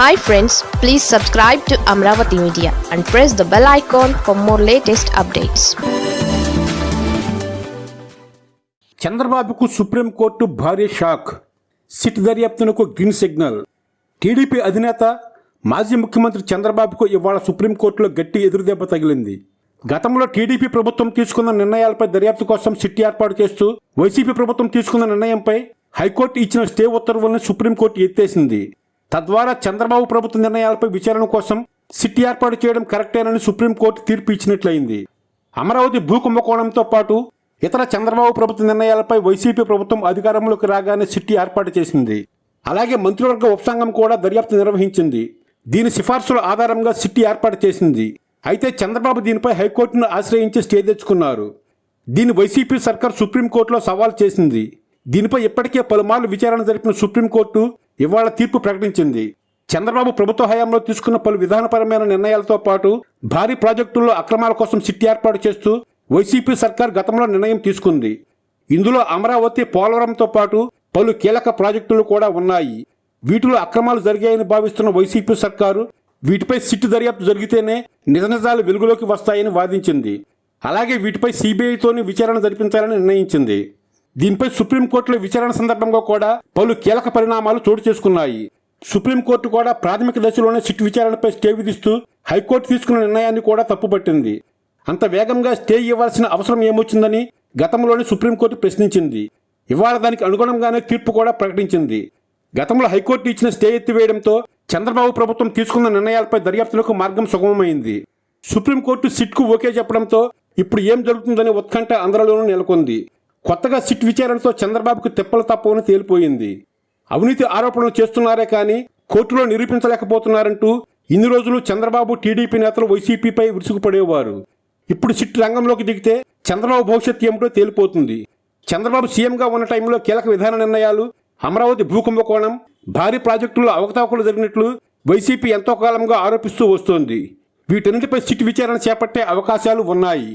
Hi friends please subscribe to Amaravati media and press the bell icon for more latest updates చంద్రబాబుకు supreme court భారీ shock. SIT దర్యాప్తునకు green signal. TDP అధినేత మాజీ ముఖ్యమంత్రి చంద్రబాబుకు ఇవాళ సుప్రీంకోర్టులో గట్టి ఎదురుదెబ్బ తగిలింది. గతంలో టీడీపీ ప్రభుత్వం తీసుకున్న నిర్ణయాలపై దర్యాప్తు కోసం సిట్ ఏర్పాటు చేస్తూ వైసీపీ ప్రభుత్వం తీసుకున్న నిర్ణయంపై హైకోర్టు ఇచ్చిన స్టే ఉత్తర్వులను సుప్రీంకోర్టు ఎత్తేసింది. తద్వారా చంద్రబాబు ప్రభుత్వ నిర్ణయాలపై విచారణ కోసం సిట్ ఏర్పాటు చేయడం కరెక్టేనని సుప్రీంకోర్టు తీర్పు ఇచ్చినట్లయింది అమరావతి భూ కుంభకోణంతో పాటు ఇతర చంద్రబాబు ప్రభుత్వ నిర్ణయాలపై వైసీపీ ప్రభుత్వం అధికారంలోకి రాగానే సిట్టి ఏర్పాటు చేసింది. అలాగే మంత్రివర్గ ఉపసంఘం కూడా దర్యాప్తు నిర్వహించింది. దీని సిఫార్సుల ఆధారంగా సిట్టి ఏర్పాటు చేసింది. అయితే చంద్రబాబు దీనిపై హైకోర్టును ఆశ్రయించి స్టే తెచ్చుకున్నారు. దీని వైసీపీ సర్కార్ సుప్రీంకోర్టులో సవాల్ చేసింది. దీనిపై ఇప్పటికే పలుమార్లు విచారణ జరిపిన సుప్రీంకోర్టు ఇవాళ తీర్పు ప్రకటించింది. చంద్రబాబు ప్రభుత్వ హయాంలో తీసుకున్న పలు విధానపరమైన నిర్ణయాలతో పాటు భారీ ప్రాజెక్టుల్లో అక్రమాల కోసం సిట్ ఏర్పాటు చేస్తూ వైసీపీ సర్కార్ గతంలో నిర్ణయం తీసుకుంది. ఇందులో అమరావతి పోలవరంతో పాటు పలు కీలక ప్రాజెక్టులు కూడా ఉన్నాయి. వీటిలో అక్రమాలు జరిగాయని భావిస్తున్న వైసీపీ సర్కారు వీటిపై సిట్ దర్యాప్తు జరిగితేనే నిజ నిజాలు వెలుగులోకి వస్తాయని వాదించింది. అలాగే వీటిపై సిబిఐతోని విచారణ జరిపించాలని నిర్ణయించింది. దీనిపై సుప్రీంకోర్టులో విచారణ సందర్భంగా కూడా పలు కీలక పరిణామాలు చోటు చేసుకున్నాయి. సుప్రీంకోర్టు కూడా ప్రాథమిక దశలోనే సిట్ విచారణపై స్టే విధిస్తూ హైకోర్టు తీసుకున్న నిర్ణయాన్ని కూడా తప్పుపట్టింది. అంత వేగంగా స్టే ఇవ్వాల్సిన అవసరం ఏమొచ్చిందని గతంలోనే సుప్రీంకోర్టు ప్రశ్నించింది. ఇవాళ దానికి అనుగుణంగానే తీర్పు కూడా ప్రకటించింది. గతంలో హైకోర్టు ఇచ్చిన స్టే ఎత్తివేయడంతో చంద్రబాబు ప్రభుత్వం తీసుకున్న నిర్ణయాలపై దర్యాప్తులకు మార్గం సుగమమైంది. సుప్రీంకోర్టు సిట్కు ఓకే చెప్పడంతో ఇప్పుడు ఏం జరుగుతుందనే ఉత్కంఠ అందరిలోనూ నెలకొంది. కొత్తగా సిట్ విచారణతో చంద్రబాబుకు తిప్పలు తప్పవని తేలిపోయింది. అవినీతి ఆరోపణలు చేస్తున్నారే కానీ కోర్టులో నిరూపించలేకపోతున్నారంటూ ఇన్ని రోజులు చంద్రబాబు టీడీపీ నేతలు వైసీపీపై విరుచుకుపడేవారు. ఇప్పుడు సిట్ రంగంలోకి దిగితే చంద్రబాబు భవిష్యత్తు ఏమిటో తేలిపోతుంది. చంద్రబాబు సీఎంగా ఉన్న టైంలో కీలక విధాన నిర్ణయాలు అమరావతి భూకుంభకోణం భారీ ప్రాజెక్టుల్లో అవకతవకలు జరిగినట్లు వైసీపీ ఎంతో కాలంగా ఆరోపిస్తూ వస్తోంది. వీటన్నిటిపై సిట్ విచారణ చేపట్టే అవకాశాలు ఉన్నాయి.